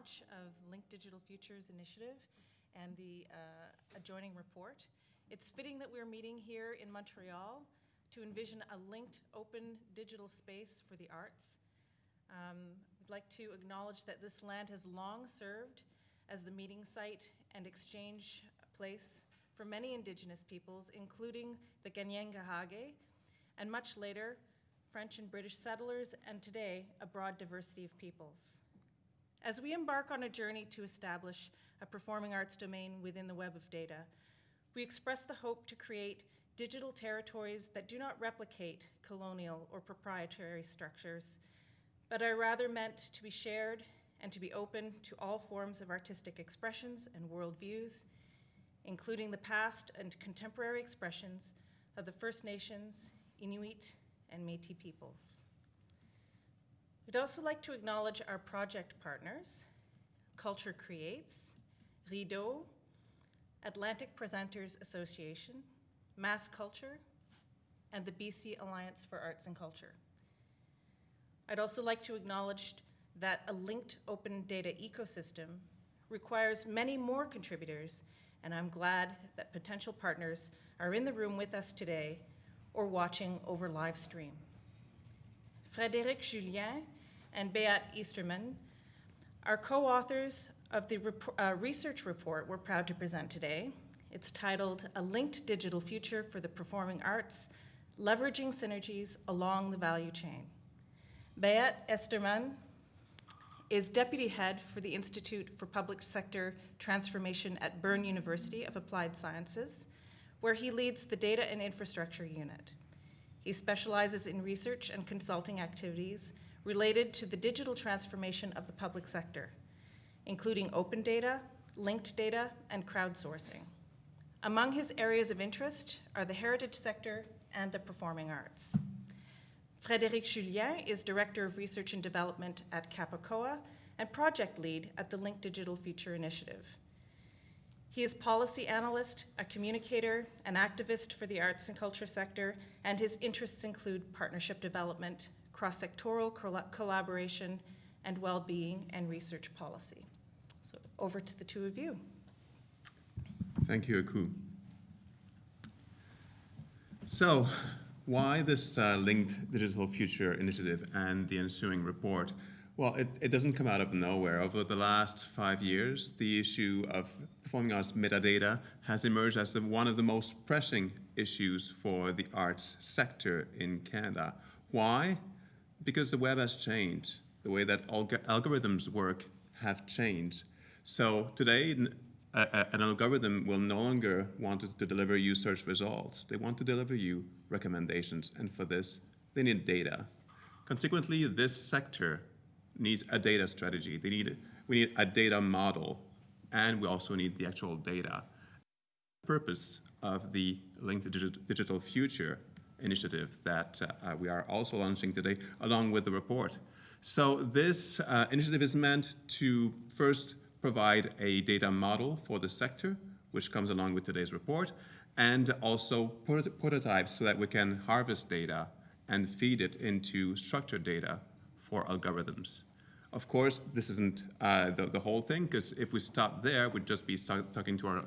launch of Link Digital Futures Initiative and the uh, adjoining report. It's fitting that we're meeting here in Montreal to envision a linked open digital space for the arts. Um, I'd like to acknowledge that this land has long served as the meeting site and exchange place for many Indigenous peoples, including the Kanien'kehá:ka, and much later, French and British settlers, and today, a broad diversity of peoples. As we embark on a journey to establish a performing arts domain within the web of data, we express the hope to create digital territories that do not replicate colonial or proprietary structures, but are rather meant to be shared and to be open to all forms of artistic expressions and worldviews, including the past and contemporary expressions of the First Nations, Inuit, and Métis peoples. We'd also like to acknowledge our project partners, Culture Creates, Rideau, Atlantic Presenters Association, Mass Culture, and the BC Alliance for Arts and Culture. I'd also like to acknowledge that a linked open data ecosystem requires many more contributors, and I'm glad that potential partners are in the room with us today or watching over live stream. Frédéric Julien and Beat Estermann are co-authors of the rep uh, research report we're proud to present today. It's titled A Linked Digital Future for the Performing Arts, Leveraging Synergies Along the Value Chain. Beat Estermann is Deputy Head for the Institute for Public Sector Transformation at Bern University of Applied Sciences, where he leads the Data and Infrastructure Unit. He specializes in research and consulting activities related to the digital transformation of the public sector, including open data, linked data, and crowdsourcing. Among his areas of interest are the heritage sector and the performing arts. Frédéric Julien is Director of Research and Development at CAPACOA and Project Lead at the Link Digital Future Initiative. He is policy analyst, a communicator, an activist for the arts and culture sector, and his interests include partnership development, cross-sectoral collaboration, and well-being and research policy. So over to the two of you. Thank you, Aku. So, why this uh, linked digital future initiative and the ensuing report? Well, it, it doesn't come out of nowhere. Over the last five years, the issue of performing arts metadata has emerged as the, one of the most pressing issues for the arts sector in Canada. Why? Because the web has changed. The way that alg algorithms work have changed. So today, a, a, an algorithm will no longer want to, deliver you search results. They want to deliver you recommendations, and for this, they need data. Consequently, this sector needs a data strategy. They need, we need a data model, and we also need the actual data. The purpose of the Linked Digital Future initiative that uh, we are also launching today, along with the report. So this uh, initiative is meant to first provide a data model for the sector, which comes along with today's report, and also prototypes so that we can harvest data and feed it into structured data for algorithms. Of course, this isn't uh, the, the, whole thing, because if we stop there, we'd just be talking to our,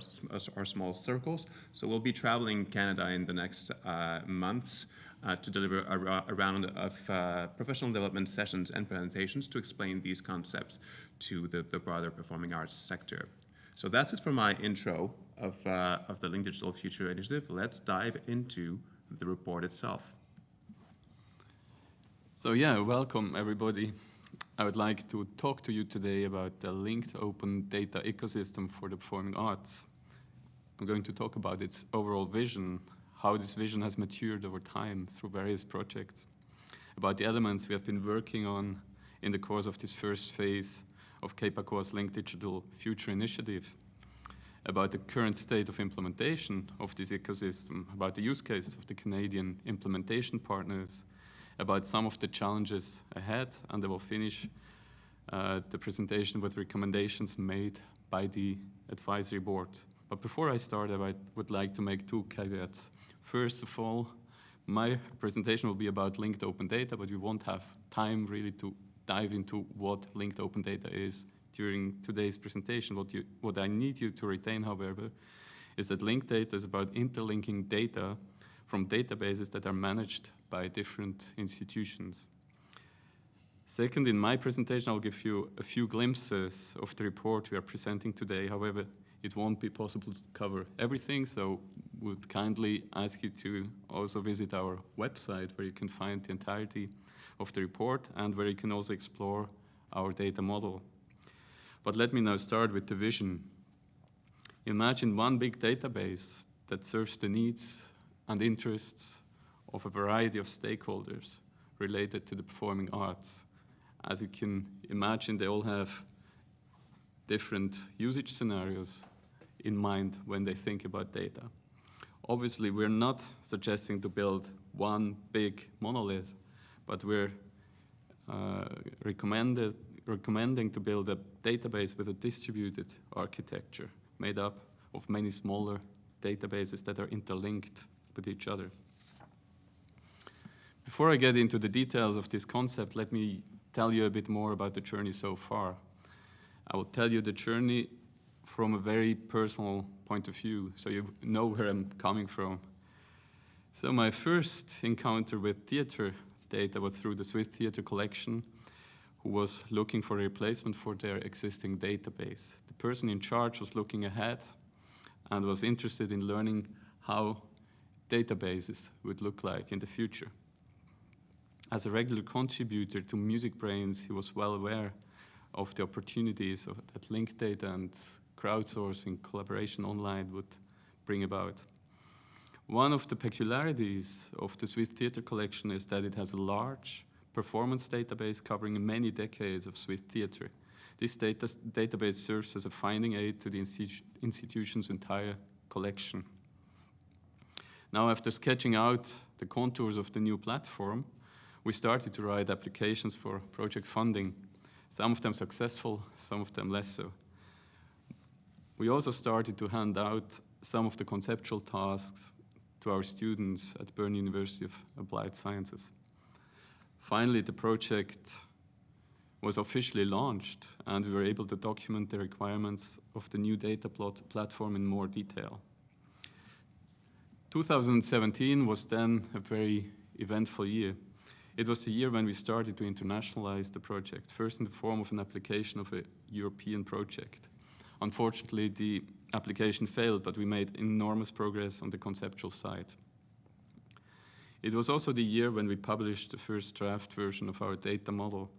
our small circles. So we'll be traveling Canada in the next uh, months uh, to deliver a, a round of uh, professional development sessions and presentations to explain these concepts to the, the broader performing arts sector. So that's it for my intro of, uh, of the Link Digital Future Initiative. Let's dive into the report itself. So yeah, welcome everybody. I would like to talk to you today about the linked open data ecosystem for the performing arts. I'm going to talk about its overall vision, how this vision has matured over time through various projects, about the elements we have been working on in the course of this first phase of CAPACOA's Linked Digital Future Initiative, about the current state of implementation of this ecosystem, about the use cases of the Canadian implementation partners, about some of the challenges ahead, and I will finish uh, the presentation with recommendations made by the advisory board. But before I start, I would like to make two caveats. First of all, my presentation will be about linked open data, but we won't have time really to dive into what linked open data is during today's presentation. What, you, what I need you to retain, however, is that linked data is about interlinking data from databases that are managed by different institutions. Second, in my presentation, I'll give you a few glimpses of the report we are presenting today. However, it won't be possible to cover everything, so would kindly ask you to also visit our website where you can find the entirety of the report and where you can also explore our data model. But let me now start with the vision. Imagine one big database that serves the needs and interests of a variety of stakeholders related to the performing arts. As you can imagine, they all have different usage scenarios in mind when they think about data. Obviously, we're not suggesting to build one big monolith, but we're uh, recommended, recommending to build a database with a distributed architecture made up of many smaller databases that are interlinked with each other. Before I get into the details of this concept, let me tell you a bit more about the journey so far. I will tell you the journey from a very personal point of view, so you know where I'm coming from. So my first encounter with theater data was through the Swiss Theater Collection, who was looking for a replacement for their existing database. The person in charge was looking ahead and was interested in learning how databases would look like in the future. As a regular contributor to MusicBrainz, he was well aware of the opportunities of, that linked data and crowdsourcing collaboration online would bring about. One of the peculiarities of the Swiss Theatre Collection is that it has a large performance database covering many decades of Swiss theatre. This data database serves as a finding aid to the institu institution's entire collection. Now, after sketching out the contours of the new platform, we started to write applications for project funding, some of them successful, some of them less so. We also started to hand out some of the conceptual tasks to our students at Bern University of Applied Sciences. Finally, the project was officially launched and we were able to document the requirements of the new data plot platform in more detail. 2017 was then a very eventful year. It was the year when we started to internationalize the project, first in the form of an application of a European project. Unfortunately, the application failed, but we made enormous progress on the conceptual side. It was also the year when we published the first draft version of our data model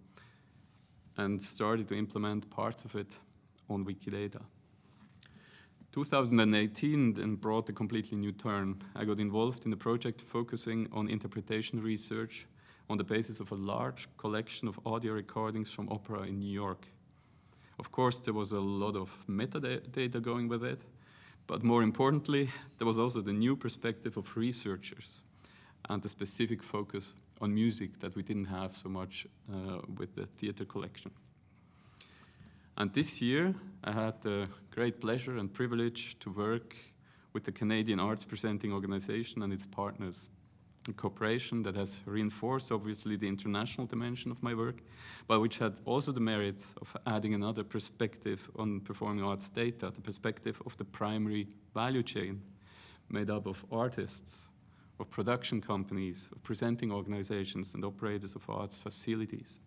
and started to implement parts of it on Wikidata. 2018 then brought a completely new turn. I got involved in the project focusing on interpretation research on the basis of a large collection of audio recordings from opera in New York. Of course, there was a lot of metadata going with it, but more importantly, there was also the new perspective of researchers and the specific focus on music that we didn't have so much uh, with the theater collection. And this year, I had the great pleasure and privilege to work with the Canadian Arts Presenting Organization and its partners, cooperation that has reinforced, obviously, the international dimension of my work, but which had also the merit of adding another perspective on performing arts data, the perspective of the primary value chain, made up of artists, of production companies, of presenting organizations, and operators of arts facilities.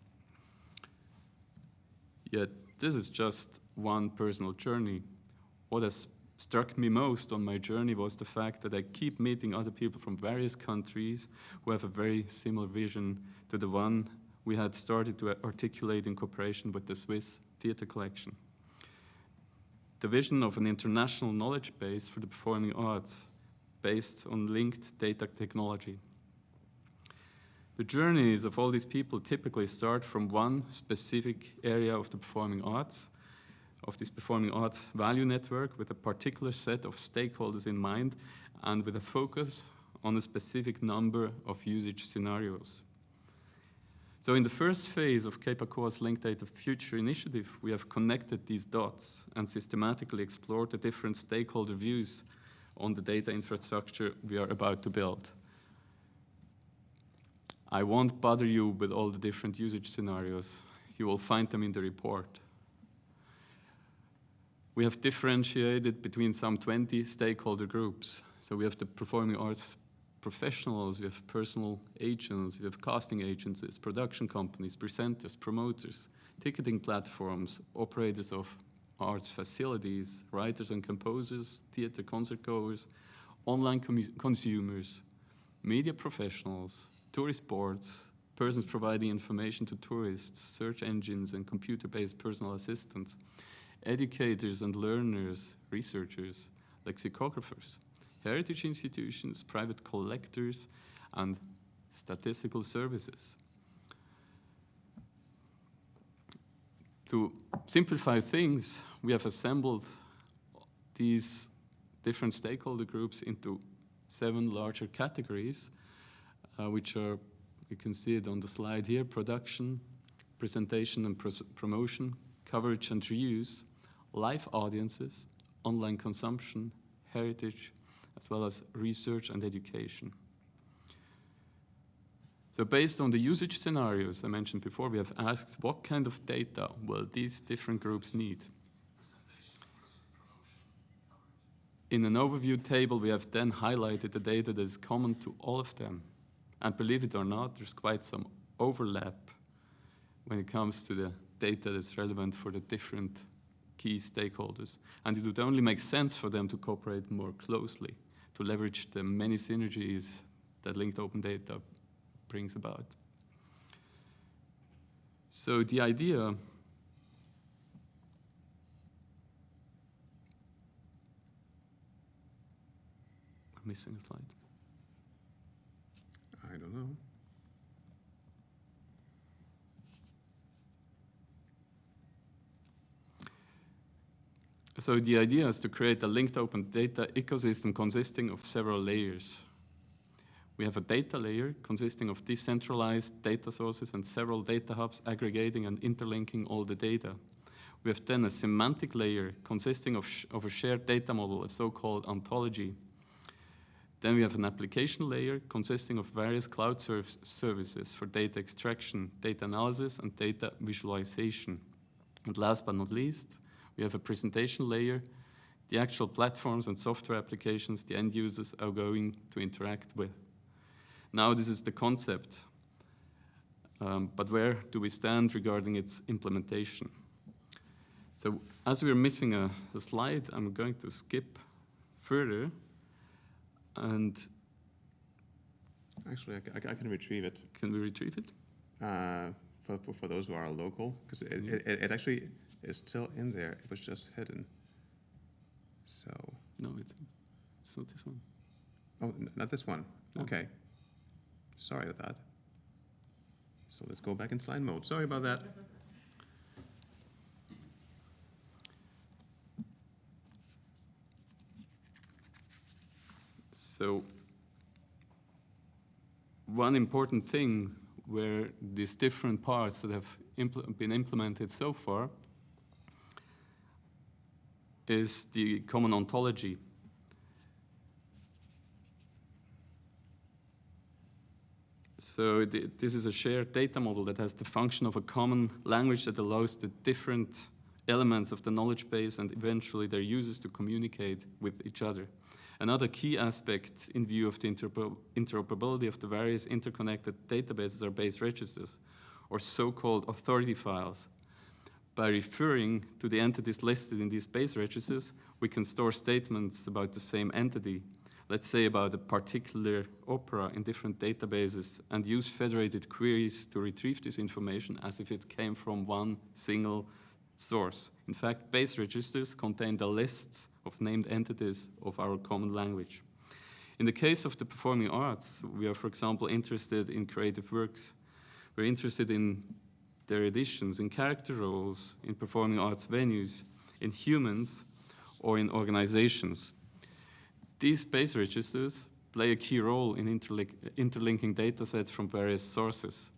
Yet this is just one personal journey. What has struck me most on my journey was the fact that I keep meeting other people from various countries who have a very similar vision to the one we had started to articulate in cooperation with the Swiss Theatre Collection. The vision of an international knowledge base for the performing arts based on linked data technology. The journeys of all these people typically start from one specific area of the performing arts, of this performing arts value network with a particular set of stakeholders in mind and with a focus on a specific number of usage scenarios. So in the first phase of CAPACOA's Linked Data Future initiative, we have connected these dots and systematically explored the different stakeholder views on the data infrastructure we are about to build. I won't bother you with all the different usage scenarios. You will find them in the report. We have differentiated between some 20 stakeholder groups. So we have the performing arts professionals, we have personal agents, we have casting agencies, production companies, presenters, promoters, ticketing platforms, operators of arts facilities, writers and composers, theater concert goers, online consumers, media professionals, tourist boards, persons providing information to tourists, search engines and computer-based personal assistants, educators and learners, researchers, lexicographers, heritage institutions, private collectors, and statistical services. To simplify things, we have assembled these different stakeholder groups into seven larger categories, uh, which are, you can see it on the slide here, production, presentation and promotion, coverage and reuse, live audiences, online consumption, heritage, as well as research and education. So based on the usage scenarios I mentioned before, we have asked what kind of data will these different groups need? In an overview table, we have then highlighted the data that is common to all of them. And believe it or not, there's quite some overlap when it comes to the data that's relevant for the different key stakeholders. And it would only make sense for them to cooperate more closely to leverage the many synergies that linked open data brings about. So the idea missing a slide. I don't know. So the idea is to create a linked open data ecosystem consisting of several layers. We have a data layer consisting of decentralized data sources and several data hubs aggregating and interlinking all the data. We have then a semantic layer consisting of, of a shared data model, a so-called ontology. Then we have an application layer consisting of various cloud serv services for data extraction, data analysis, and data visualization. And last but not least, we have a presentation layer, the actual platforms and software applications the end users are going to interact with. Now this is the concept, um, but where do we stand regarding its implementation? So as we're missing a, a slide, I'm going to skip further and Actually, I, I, I, can retrieve it. Can we retrieve it? Uh, for, for, for, those who are local, because it, mm -hmm. it, it, actually is still in there. It was just hidden. So. No, it's, it's not this one. Oh, not this one. No. Okay. Sorry about that. So let's go back in slide mode. Sorry about that. So one important thing where these different parts that have impl been implemented so far is the common ontology. So the, this is a shared data model that has the function of a common language that allows the different elements of the knowledge base and eventually their users to communicate with each other. Another key aspect in view of the interoperability of the various interconnected databases are base registers, or so-called authority files, by referring to the entities listed in these base registers, we can store statements about the same entity, let's say about a particular opera in different databases, and use federated queries to retrieve this information as if it came from one single source. In fact, base registers contain the lists of named entities of our common language. In the case of the performing arts, we are, for example, interested in creative works. We're interested in their editions in character roles, in performing arts venues, in humans, or in organizations. These base registers play a key role in interlink interlinking data sets from various sources.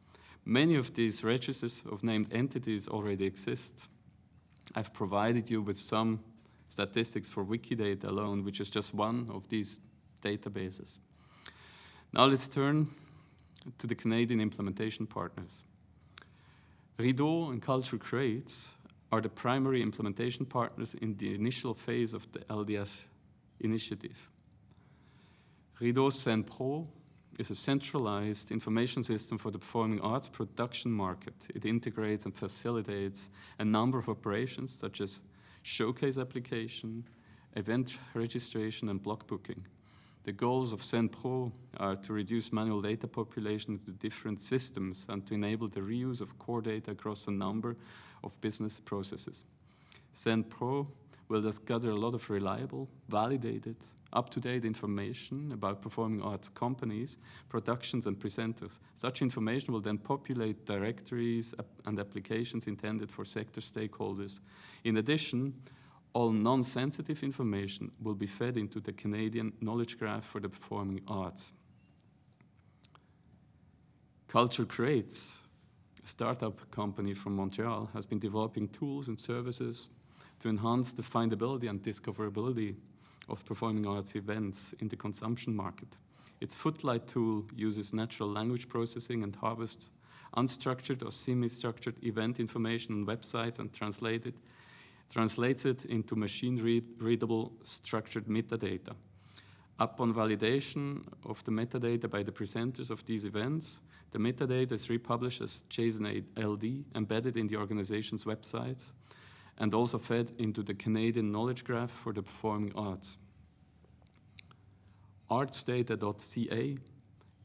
Many of these registers of named entities already exist. I've provided you with some statistics for Wikidata alone, which is just one of these databases. Now let's turn to the Canadian implementation partners. Rideau and Culture Creates are the primary implementation partners in the initial phase of the LDF initiative. Rideau Scène Pro is a centralized information system for the performing arts production market. It integrates and facilitates a number of operations such as showcase application, event registration, and block booking. The goals of Scène Pro are to reduce manual data population to different systems and to enable the reuse of core data across a number of business processes. Scène Pro will thus gather a lot of reliable, validated, up-to-date information about performing arts companies, productions, and presenters. Such information will then populate directories and applications intended for sector stakeholders. In addition, all non-sensitive information will be fed into the Canadian Knowledge Graph for the Performing Arts. Culture Creates, a startup company from Montreal, has been developing tools and services to enhance the findability and discoverability of performing arts events in the consumption market. Its Footlight tool uses natural language processing and harvests unstructured or semi-structured event information on websites and translate it, translates it into machine-readable structured metadata. Upon validation of the metadata by the presenters of these events, the metadata is republished as JSON LD, embedded in the organization's websites, and also fed into the Canadian Knowledge Graph for the Performing Arts. Artsdata.ca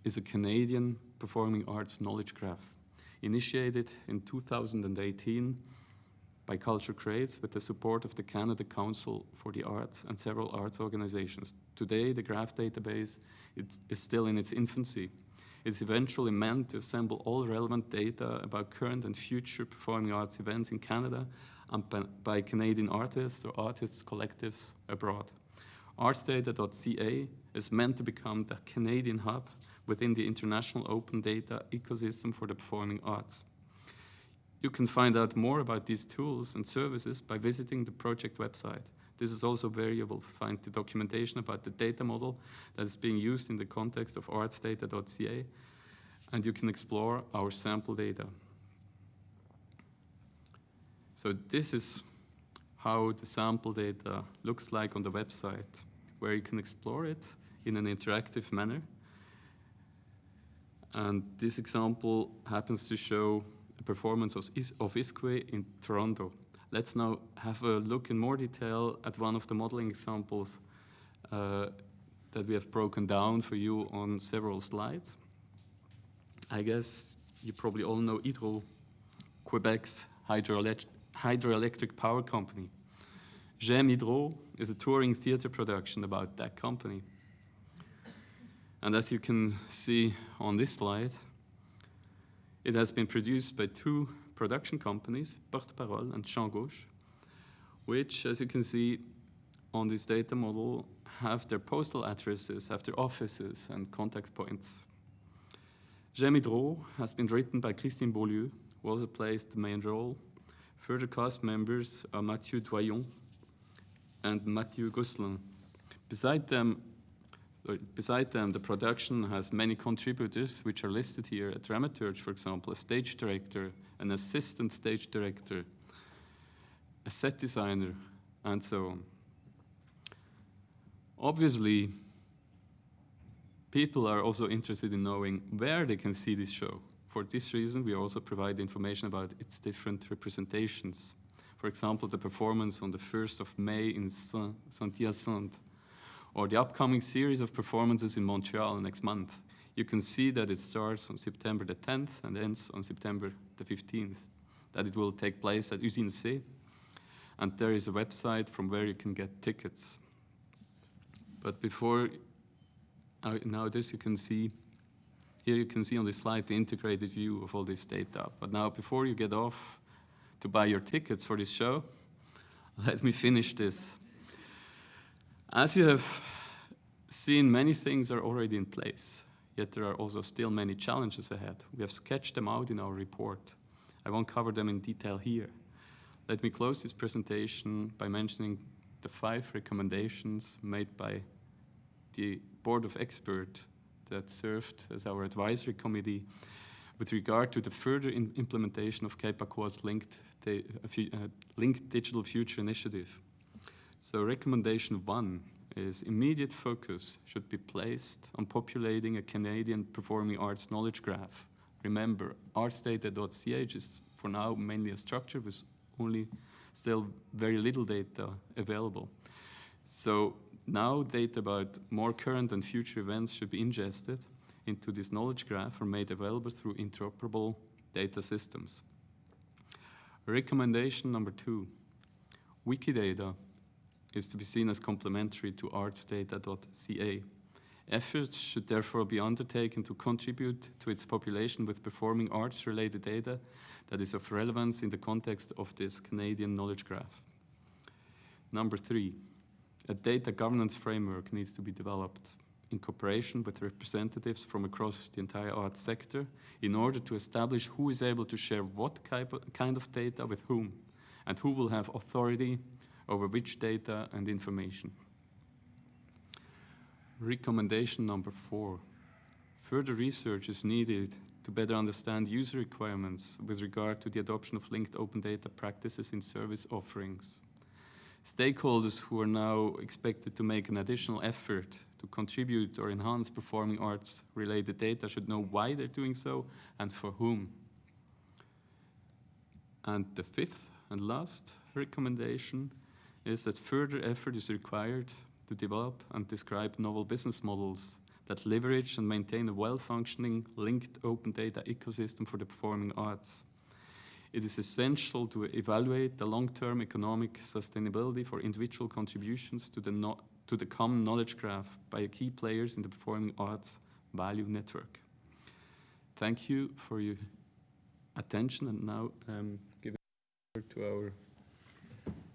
is a Canadian performing arts knowledge graph, initiated in 2018 by Culture Creates with the support of the Canada Council for the Arts and several arts organizations. Today, the graph database is still in its infancy. It's eventually meant to assemble all relevant data about current and future performing arts events in Canada and by Canadian artists or artists collectives abroad. Artsdata.ca is meant to become the Canadian hub within the international open data ecosystem for the performing arts. You can find out more about these tools and services by visiting the project website. This is also where you will find the documentation about the data model that is being used in the context of artsdata.ca, and you can explore our sample data. So this is how the sample data looks like on the website, where you can explore it in an interactive manner. And this example happens to show performance of, of ISKWE in Toronto. Let's now have a look in more detail at one of the modeling examples uh, that we have broken down for you on several slides. I guess you probably all know Hydro, Quebec's hydroelectric hydroelectric power company. J'aime Hydro is a touring theater production about that company. And as you can see on this slide, it has been produced by two production companies, Porte Parole and Champ Gauche, which, as you can see on this data model, have their postal addresses, have their offices and contact points. J'aime Hydro has been written by Christine Beaulieu, who also plays the main role Further cast members are Mathieu Doyon and Mathieu Gosselin. Beside them, beside them, the production has many contributors, which are listed here. A dramaturge, for example, a stage director, an assistant stage director, a set designer, and so on. Obviously, people are also interested in knowing where they can see this show. For this reason, we also provide information about its different representations. For example, the performance on the 1st of May in Saint-Hyacinthe, or the upcoming series of performances in Montreal next month. You can see that it starts on September the 10th and ends on September the 15th, that it will take place at Usine C, and there is a website from where you can get tickets. But before, uh, now this you can see here you can see on the slide the integrated view of all this data. But now before you get off to buy your tickets for this show, let me finish this. As you have seen, many things are already in place, yet there are also still many challenges ahead. We have sketched them out in our report. I won't cover them in detail here. Let me close this presentation by mentioning the five recommendations made by the Board of Experts that served as our advisory committee with regard to the further implementation of CAPACOA's linked, uh, uh, linked Digital Future Initiative. So recommendation one is immediate focus should be placed on populating a Canadian performing arts knowledge graph. Remember, artsdata.ca is for now mainly a structure with only still very little data available. So now data about more current and future events should be ingested into this knowledge graph or made available through interoperable data systems. Recommendation number two, Wikidata is to be seen as complementary to artsdata.ca. Efforts should therefore be undertaken to contribute to its population with performing arts related data that is of relevance in the context of this Canadian knowledge graph. Number three, a data governance framework needs to be developed in cooperation with representatives from across the entire arts sector in order to establish who is able to share what kind of data with whom and who will have authority over which data and information. Recommendation number four. Further research is needed to better understand user requirements with regard to the adoption of linked open data practices in service offerings. Stakeholders who are now expected to make an additional effort to contribute or enhance performing arts related data should know why they're doing so and for whom. And the fifth and last recommendation is that further effort is required to develop and describe novel business models that leverage and maintain a well-functioning linked open data ecosystem for the performing arts. It is essential to evaluate the long-term economic sustainability for individual contributions to the, no- to the common knowledge graph by key players in the performing arts value network. Thank you for your attention and now um, give it to our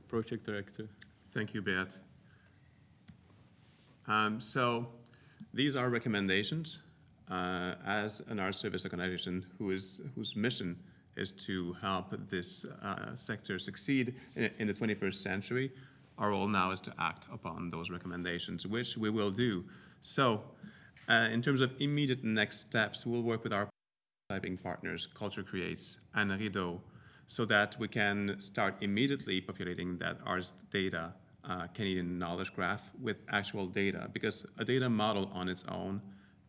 project director. Thank you, Beat. Um, so these are recommendations uh, as an art service organization who is, whose mission is to help this uh, sector succeed in, in the 21st century. Our role now is to act upon those recommendations, which we will do. So uh, in terms of immediate next steps, we'll work with our typing partners, Culture Creates and Rideau, so that we can start immediately populating that ARS data uh, Canadian knowledge graph with actual data, because a data model on its own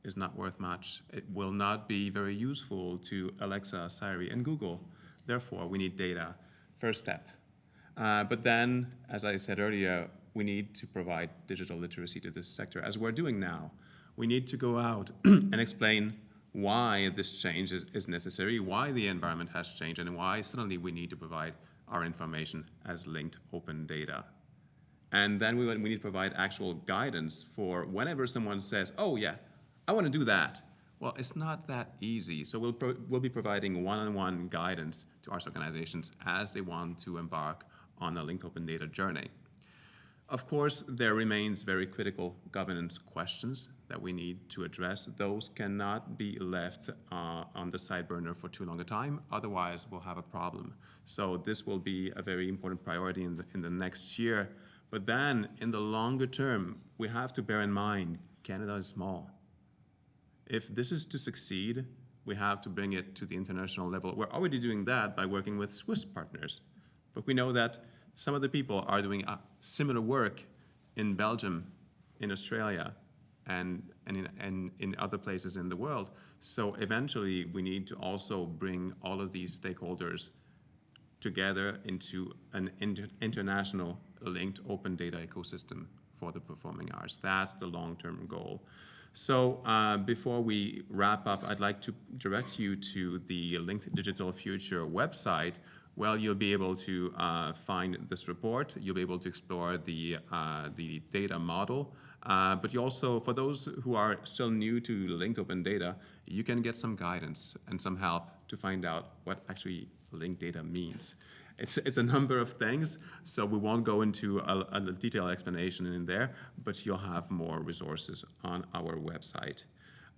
is not worth much. It will not be very useful to Alexa, Siri, and Google. Therefore, we need data. First step. Uh, but then, as I said earlier, we need to provide digital literacy to this sector, as we're doing now. We need to go out and explain why this change is, is necessary, why the environment has changed, and why suddenly we need to provide our information as linked open data. And then we, we need to provide actual guidance for whenever someone says, oh yeah, I want to do that. Well, it's not that easy. So we'll, we'll be providing one-on-one guidance to arts organizations as they want to embark on a linked open data journey. Of course, there remains very critical governance questions that we need to address. Those cannot be left uh, on the side burner for too long a time, otherwise we'll have a problem. So this will be a very important priority in the, in the next year. But then, in the longer term, we have to bear in mind, Canada is small. If this is to succeed, we have to bring it to the international level. We're already doing that by working with Swiss partners. But we know that some of the people are doing uh, similar work in Belgium, in Australia, and, and, in, and in other places in the world. So eventually, we need to also bring all of these stakeholders together into an inter international linked open data ecosystem for the performing arts. That's the long-term goal. So uh, before we wrap up, I'd like to direct you to the Linked Digital Future website, well, you'll be able to uh, find this report. You'll be able to explore the, uh, the data model. Uh, but you also, for those who are still new to linked open data, you can get some guidance and some help to find out what actually linked data means. It's, it's a number of things, so we won't go into a, a detailed explanation in there, but you'll have more resources on our website.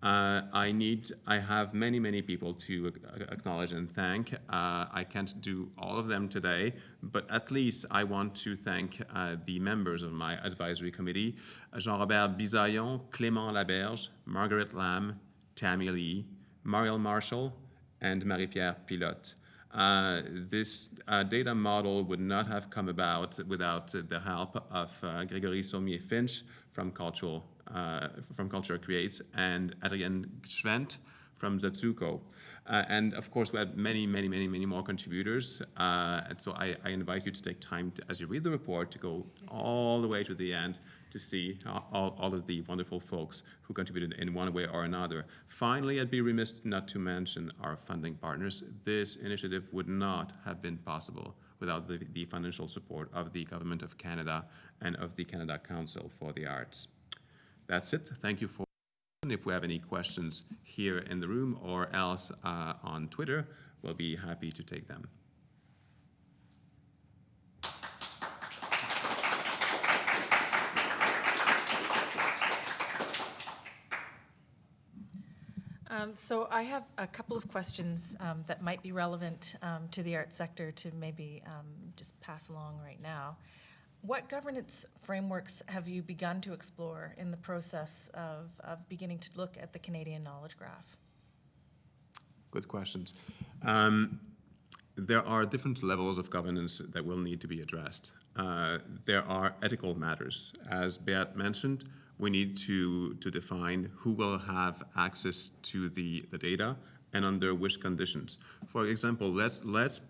Uh, I need, I have many, many people to acknowledge and thank. Uh, I can't do all of them today, but at least I want to thank uh, the members of my advisory committee, Jean-Robert Bisaillon, Clément Laberge, Margaret Lamb, Tammy Lee, Mariel Marshall, and Marie-Pierre Pilote. Uh, this uh, data model would not have come about without the help of uh, Gregory Saumier-Finch from Cultural, uh, from Culture Creates and Adrian Gschwend from Zazuko. Uh, and of course, we had many, many, many, many more contributors. Uh, and so I, I, invite you to take time to, as you read the report to go all the way to the end to see all, all of the wonderful folks who contributed in one way or another. Finally, I'd be remiss not to mention our funding partners. This initiative would not have been possible without the, the financial support of the Government of Canada and of the Canada Council for the Arts. That's it. Thank you for if we have any questions here in the room or else uh, on Twitter, we'll be happy to take them. Um, so I have a couple of questions um, that might be relevant um, to the art sector to maybe um, just pass along right now. What governance frameworks have you begun to explore in the process of, of beginning to look at the Canadian Knowledge Graph? Good questions. Um, there are different levels of governance that will need to be addressed. Uh, there are ethical matters. As Beat mentioned, we need to, to define who will have access to the, the data and under which conditions. For example, let's, let's,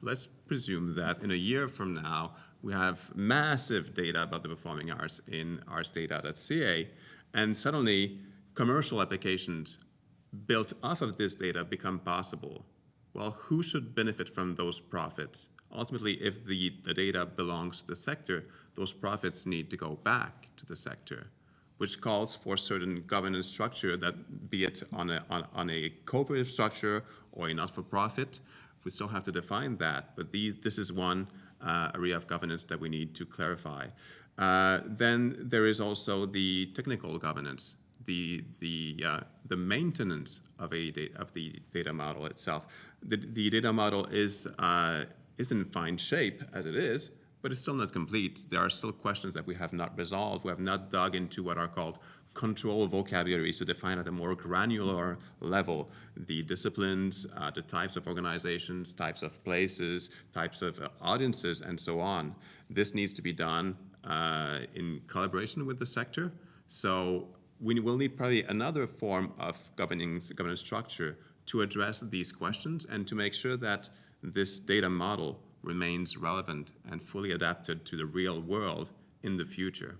let's presume that in a year from now, we have massive data about the performing arts in artsdata.ca, and suddenly commercial applications built off of this data become possible. Well, who should benefit from those profits? Ultimately, if the, the data belongs to the sector, those profits need to go back to the sector, which calls for certain governance structure that be it on a, on, on a cooperative structure or a not-for-profit, we still have to define that, but these, this is one area of governance that we need to clarify. Uh, then there is also the technical governance, the the uh, the maintenance of a data, of the data model itself. The, the data model is uh, is in fine shape as it is, but it's still not complete. There are still questions that we have not resolved. We have not dug into what are called control vocabularies to define at a more granular level the disciplines, uh, the types of organizations, types of places, types of uh, audiences, and so on. This needs to be done uh, in collaboration with the sector. So we will need probably another form of governing governance structure to address these questions and to make sure that this data model remains relevant and fully adapted to the real world in the future.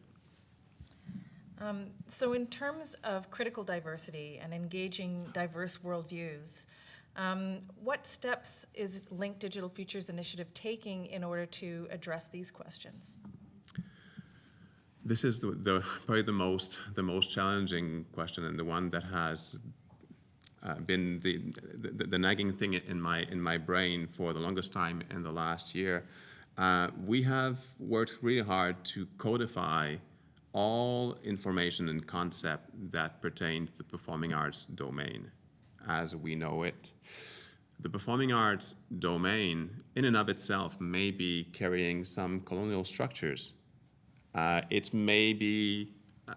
Um, so in terms of critical diversity and engaging diverse worldviews, um, what steps is Linked Digital Futures Initiative taking in order to address these questions? This is the, the, probably the most the most challenging question and the one that has uh, been the, the, the nagging thing in my in my brain for the longest time in the last year. Uh, we have worked really hard to codify all information and concept that pertain to the performing arts domain as we know it. The performing arts domain, in and of itself, may be carrying some colonial structures. Uh, it may be, uh,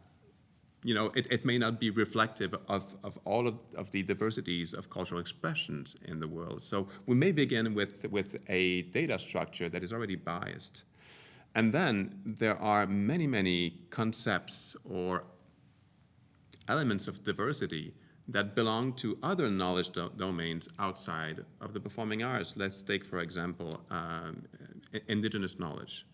you know, it, it may not be reflective of, of all of, of the diversities of cultural expressions in the world. So we may begin with, with a data structure that is already biased. And then there are many, many concepts or elements of diversity that belong to other knowledge do domains outside of the performing arts. Let's take, for example, um, indigenous knowledge.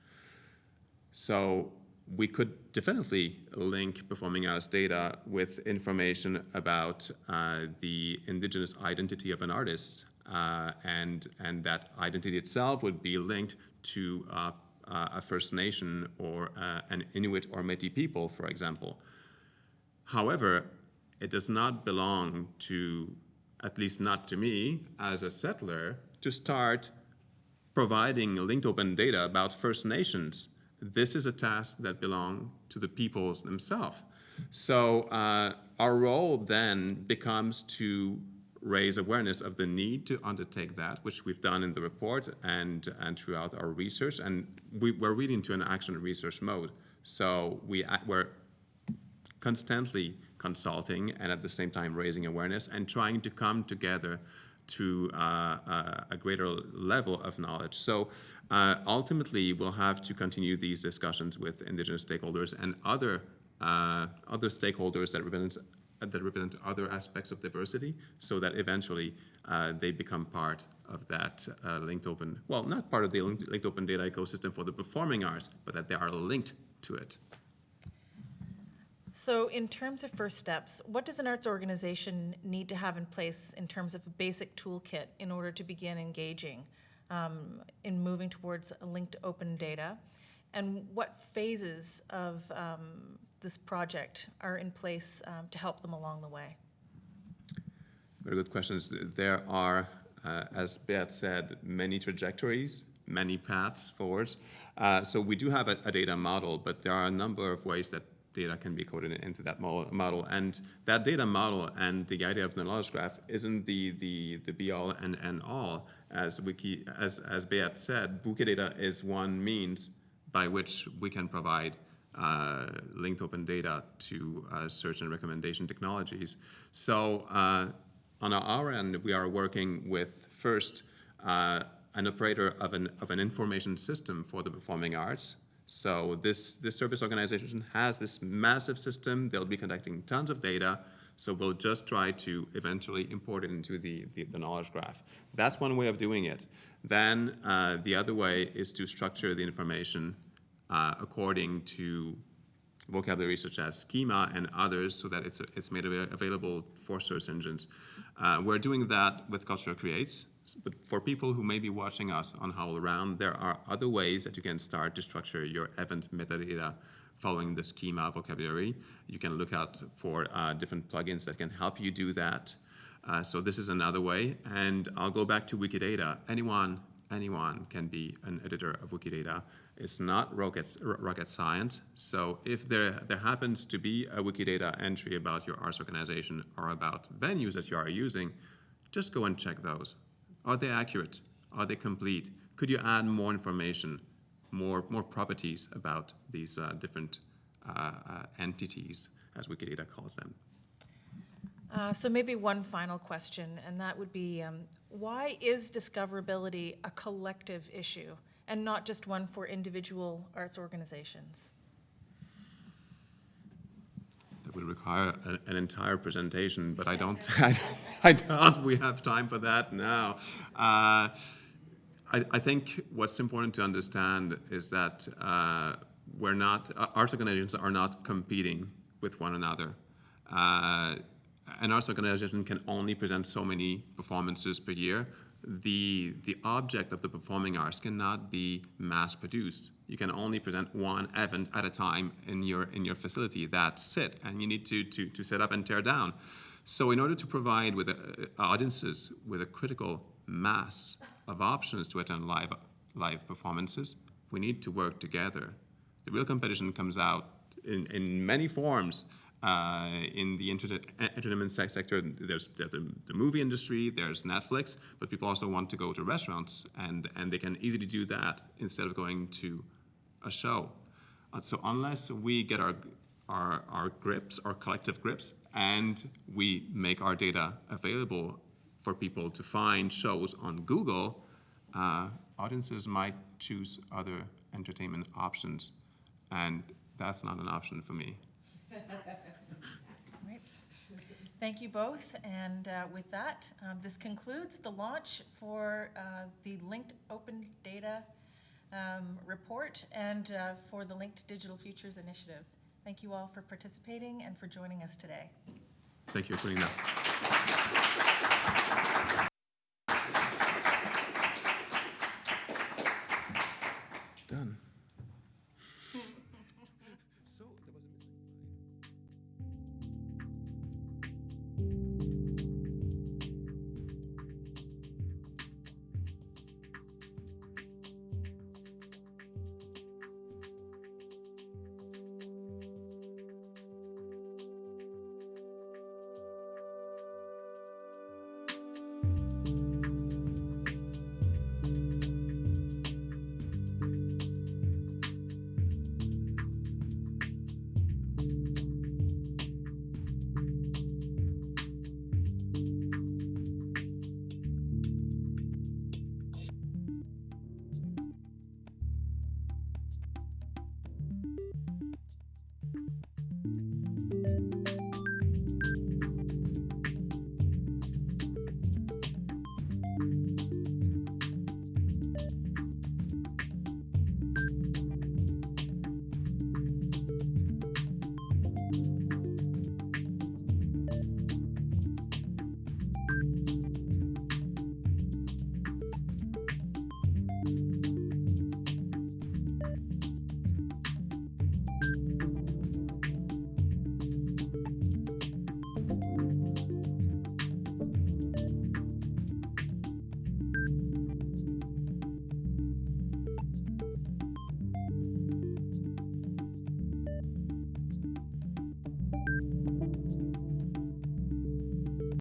So we could definitely link performing arts data with information about uh, the indigenous identity of an artist, uh, and, and that identity itself would be linked to uh, a First Nation or uh, an Inuit or Métis people, for example. However, it does not belong to, at least not to me, as a settler, to start providing linked open data about First Nations. This is a task that belongs to the peoples themselves. So uh, our role then becomes to raise awareness of the need to undertake that, which we've done in the report and, and throughout our research. And we, we're really into an action research mode. So we, we're constantly consulting and at the same time raising awareness and trying to come together to uh, a, a greater level of knowledge. So uh, ultimately, we'll have to continue these discussions with indigenous stakeholders and other uh, other stakeholders that represent that represent other aspects of diversity, so that eventually uh, they become part of that uh, linked open. Well, not part of the linked, open data ecosystem for the performing arts, but that they are linked to it. So in terms of first steps, what does an arts organization need to have in place in terms of a basic toolkit in order to begin engaging um, in moving towards linked open data? And what phases of um, this project are in place um, to help them along the way? Very good questions. There are, uh, as Beat said, many trajectories, many paths forward. Uh, so we do have a, a, data model, but there are a number of ways that data can be coded into that model. And that data model and the idea of the knowledge graph isn't the, the, the be all and end all. As, Wiki, as, as Beat said, Wikidata is one means by which we can provide uh, linked open data to uh, search and recommendation technologies. So uh, on our end, we are working with first uh, an operator of an, of an information system for the performing arts. So this, this service organization has this massive system. They'll be collecting tons of data. So we'll just try to eventually import it into the, the, the knowledge graph. That's one way of doing it. Then uh, the other way is to structure the information uh, according to vocabulary such as schema and others so that it's, it's made available for search engines. Uh, we're doing that with Culture Creates, but for people who may be watching us on HowlRound, there are other ways that you can start to structure your event metadata following the schema vocabulary. You can look out for uh, different plugins that can help you do that. Uh, so this is another way. And I'll go back to Wikidata. Anyone, anyone can be an editor of Wikidata. It's not rocket, rocket science. So if there, there happens to be a Wikidata entry about your arts organization or about venues that you are using, just go and check those. Are they accurate? Are they complete? Could you add more information, more, more properties about these uh, different uh, uh, entities, as Wikidata calls them? Uh, so maybe one final question, and that would be, um, why is discoverability a collective issue? And not just one for individual arts organizations? That would require a, an entire presentation, but I don't, I, I doubt we have time for that now. Uh, I, I, think what's important to understand is that uh, we're not, uh, arts organizations are not competing with one another. Uh, an arts organization can only present so many performances per year the, the object of the performing arts cannot be mass produced. You can only present one event at a time in your, in your facility. That's it. And you need to, to, to set up and tear down. So in order to provide with uh, audiences with a critical mass of options to attend live, live performances, we need to work together. The real competition comes out in, in many forms uh, in the entertainment sector, there's, there's the, the, movie industry, there's Netflix, but people also want to go to restaurants, and, and they can easily do that instead of going to a show. Uh, so unless we get our, our, our grips, our collective grips, and we make our data available for people to find shows on Google, uh, audiences might choose other entertainment options, and that's not an option for me. Right. Thank you both, and uh, with that, um, this concludes the launch for uh, the Linked Open Data um, report and uh, for the Linked Digital Futures Initiative. Thank you all for participating and for joining us today. Thank you for putting that.